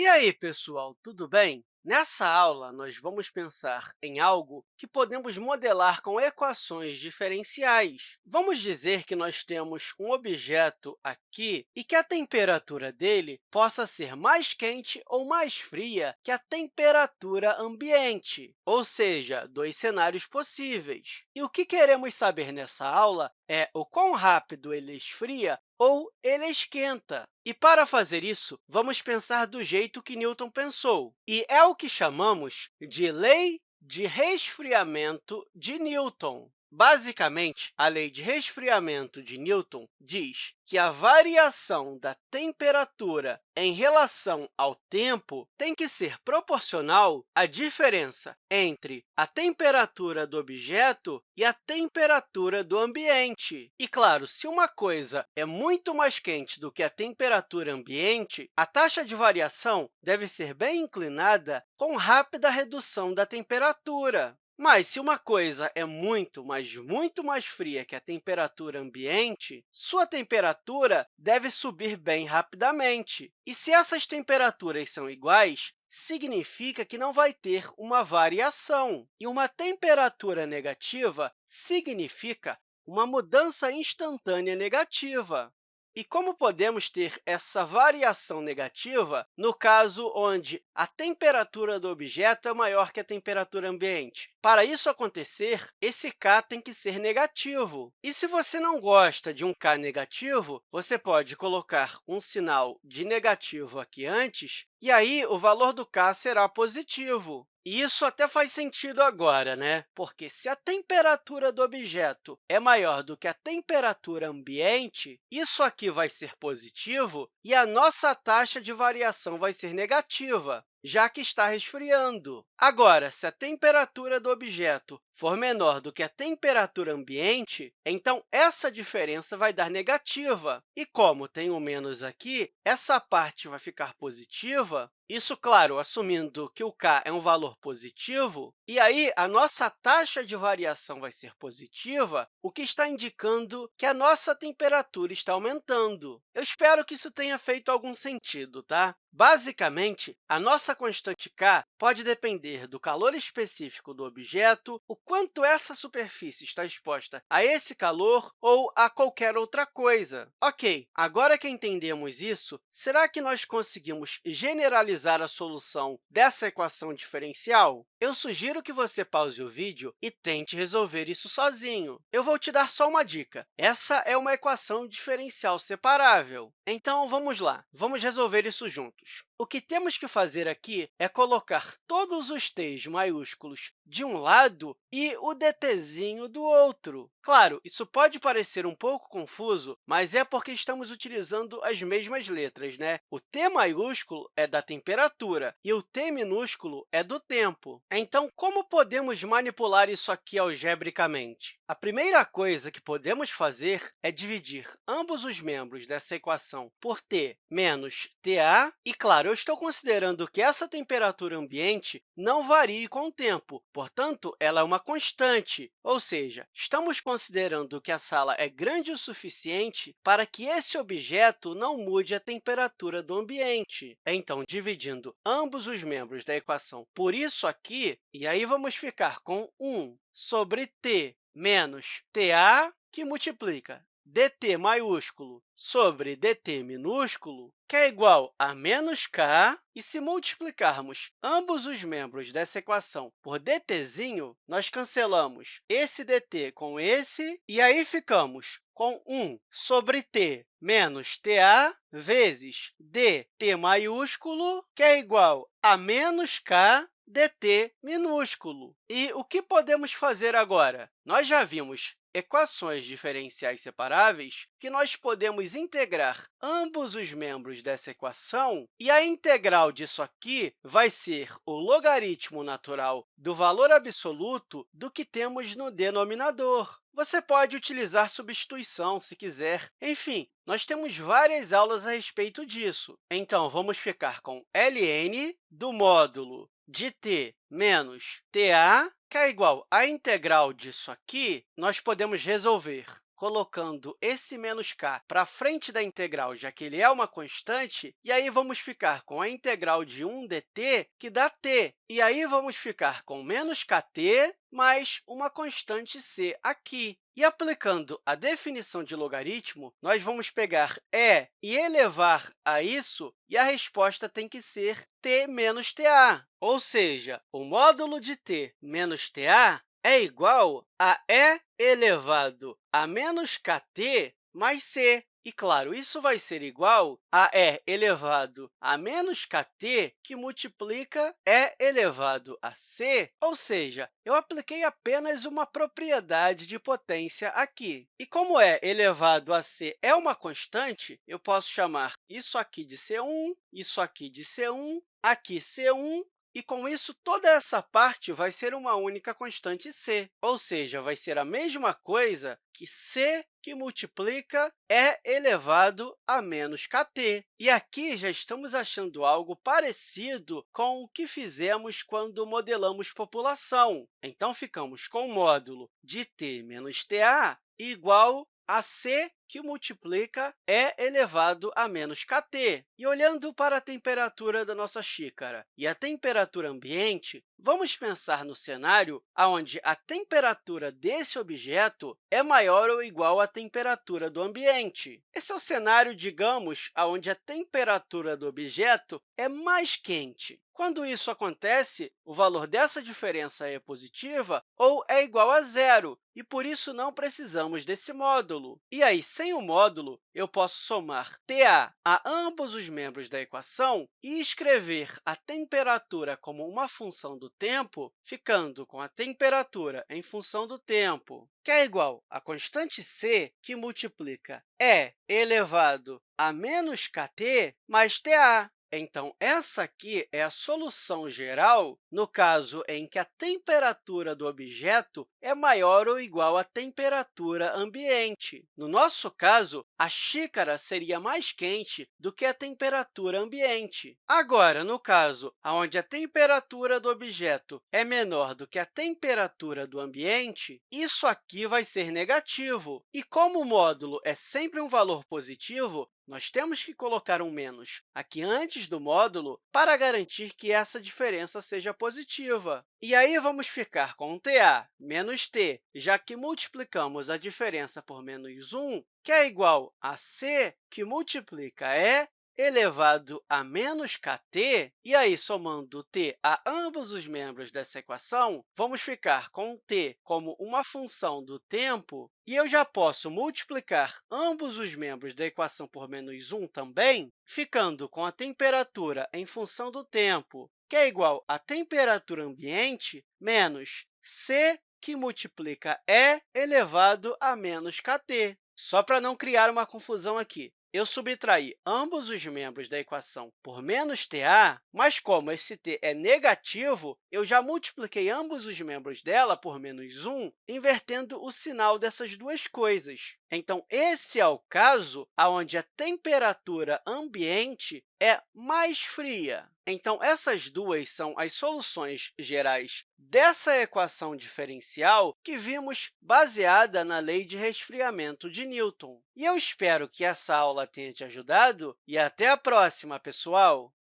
E aí, pessoal, tudo bem? Nessa aula, nós vamos pensar em algo que podemos modelar com equações diferenciais. Vamos dizer que nós temos um objeto aqui e que a temperatura dele possa ser mais quente ou mais fria que a temperatura ambiente, ou seja, dois cenários possíveis. E o que queremos saber nessa aula é o quão rápido ele esfria ou ele esquenta. E, para fazer isso, vamos pensar do jeito que Newton pensou, e é o que chamamos de lei de resfriamento de Newton. Basicamente, a lei de resfriamento de Newton diz que a variação da temperatura em relação ao tempo tem que ser proporcional à diferença entre a temperatura do objeto e a temperatura do ambiente. E, claro, se uma coisa é muito mais quente do que a temperatura ambiente, a taxa de variação deve ser bem inclinada com rápida redução da temperatura. Mas, se uma coisa é muito, mas muito mais fria que a temperatura ambiente, sua temperatura deve subir bem rapidamente. E se essas temperaturas são iguais, significa que não vai ter uma variação. E uma temperatura negativa significa uma mudança instantânea negativa. E como podemos ter essa variação negativa no caso onde a temperatura do objeto é maior que a temperatura ambiente? Para isso acontecer, esse k tem que ser negativo. E se você não gosta de um k negativo, você pode colocar um sinal de negativo aqui antes, e aí o valor do k será positivo. Isso até faz sentido agora, né? Porque se a temperatura do objeto é maior do que a temperatura ambiente, isso aqui vai ser positivo e a nossa taxa de variação vai ser negativa já que está resfriando. Agora, se a temperatura do objeto for menor do que a temperatura ambiente, então essa diferença vai dar negativa. E como tem um menos aqui, essa parte vai ficar positiva, isso, claro, assumindo que o k é um valor positivo, e aí a nossa taxa de variação vai ser positiva, o que está indicando que a nossa temperatura está aumentando. Eu espero que isso tenha feito algum sentido, tá? Basicamente, a nossa constante k pode depender do calor específico do objeto, o quanto essa superfície está exposta a esse calor ou a qualquer outra coisa. Ok, agora que entendemos isso, será que nós conseguimos generalizar a solução dessa equação diferencial? Eu sugiro que você pause o vídeo e tente resolver isso sozinho. Eu vou te dar só uma dica. Essa é uma equação diferencial separável. Então, vamos lá. Vamos resolver isso juntos. O que temos que fazer aqui é colocar todos os t's maiúsculos de um lado e o dtzinho do outro. Claro, isso pode parecer um pouco confuso, mas é porque estamos utilizando as mesmas letras. Né? O T maiúsculo é da temperatura e o T minúsculo é do tempo. Então, como podemos manipular isso aqui algebricamente? A primeira coisa que podemos fazer é dividir ambos os membros dessa equação por t menos ta, e, claro, eu estou considerando que essa temperatura ambiente não varie com o tempo, portanto, ela é uma constante, ou seja, estamos considerando que a sala é grande o suficiente para que esse objeto não mude a temperatura do ambiente. Então, dividindo ambos os membros da equação por isso aqui, e aí vamos ficar com 1 sobre t menos ta, que multiplica dt maiúsculo sobre dt minúsculo, que é igual a menos k, e se multiplicarmos ambos os membros dessa equação por dtzinho, nós cancelamos esse dt com esse, e aí ficamos com 1 sobre t menos ta vezes dt maiúsculo, que é igual a menos k dt minúsculo. E o que podemos fazer agora? Nós já vimos equações diferenciais separáveis que nós podemos integrar ambos os membros dessa equação, e a integral disso aqui vai ser o logaritmo natural do valor absoluto do que temos no denominador. Você pode utilizar substituição, se quiser. Enfim, nós temos várias aulas a respeito disso. Então, vamos ficar com ln do módulo de t menos ta, que é igual à integral disso aqui, nós podemos resolver colocando esse menos k para frente da integral, já que ele é uma constante, e aí vamos ficar com a integral de 1 dt, que dá t. E aí vamos ficar com menos kt mais uma constante c aqui. E aplicando a definição de logaritmo, nós vamos pegar e e elevar a isso, e a resposta tem que ser t menos ta. Ou seja, o módulo de t menos ta é igual a e elevado a menos kt mais c. E, claro, isso vai ser igual a e elevado a menos kt, que multiplica e elevado a c, ou seja, eu apliquei apenas uma propriedade de potência aqui. E como e elevado a c é uma constante, eu posso chamar isso aqui de c1, isso aqui de c1, aqui c1 e, com isso, toda essa parte vai ser uma única constante c, ou seja, vai ser a mesma coisa que c que multiplica e elevado a menos kt. E aqui já estamos achando algo parecido com o que fizemos quando modelamos população. Então, ficamos com o módulo de t menos ta igual a c que multiplica e elevado a menos kt. E olhando para a temperatura da nossa xícara e a temperatura ambiente, vamos pensar no cenário onde a temperatura desse objeto é maior ou igual à temperatura do ambiente. Esse é o cenário, digamos, onde a temperatura do objeto é mais quente. Quando isso acontece, o valor dessa diferença é positiva ou é igual a zero, e, por isso, não precisamos desse módulo. E aí, sem o módulo, eu posso somar Ta a ambos os membros da equação e escrever a temperatura como uma função do tempo, ficando com a temperatura em função do tempo, que é igual à constante c, que multiplica E elevado a menos kt mais Ta. Então, essa aqui é a solução geral no caso em que a temperatura do objeto é maior ou igual à temperatura ambiente. No nosso caso, a xícara seria mais quente do que a temperatura ambiente. Agora, no caso onde a temperatura do objeto é menor do que a temperatura do ambiente, isso aqui vai ser negativo. E como o módulo é sempre um valor positivo, nós temos que colocar um menos aqui antes do módulo para garantir que essa diferença seja positiva. E aí, vamos ficar com ta menos t, já que multiplicamos a diferença por menos 1, que é igual a c, que multiplica e elevado a menos kt, e aí, somando t a ambos os membros dessa equação, vamos ficar com t como uma função do tempo, e eu já posso multiplicar ambos os membros da equação por menos 1 também, ficando com a temperatura em função do tempo, que é igual a temperatura ambiente menos c, que multiplica E elevado a menos kt. Só para não criar uma confusão aqui, eu subtraí ambos os membros da equação por menos ta, mas como esse t é negativo, eu já multipliquei ambos os membros dela por menos 1, invertendo o sinal dessas duas coisas. Então, esse é o caso onde a temperatura ambiente é mais fria. Então, essas duas são as soluções gerais dessa equação diferencial que vimos baseada na lei de resfriamento de Newton. E eu espero que essa aula tenha te ajudado e até a próxima, pessoal!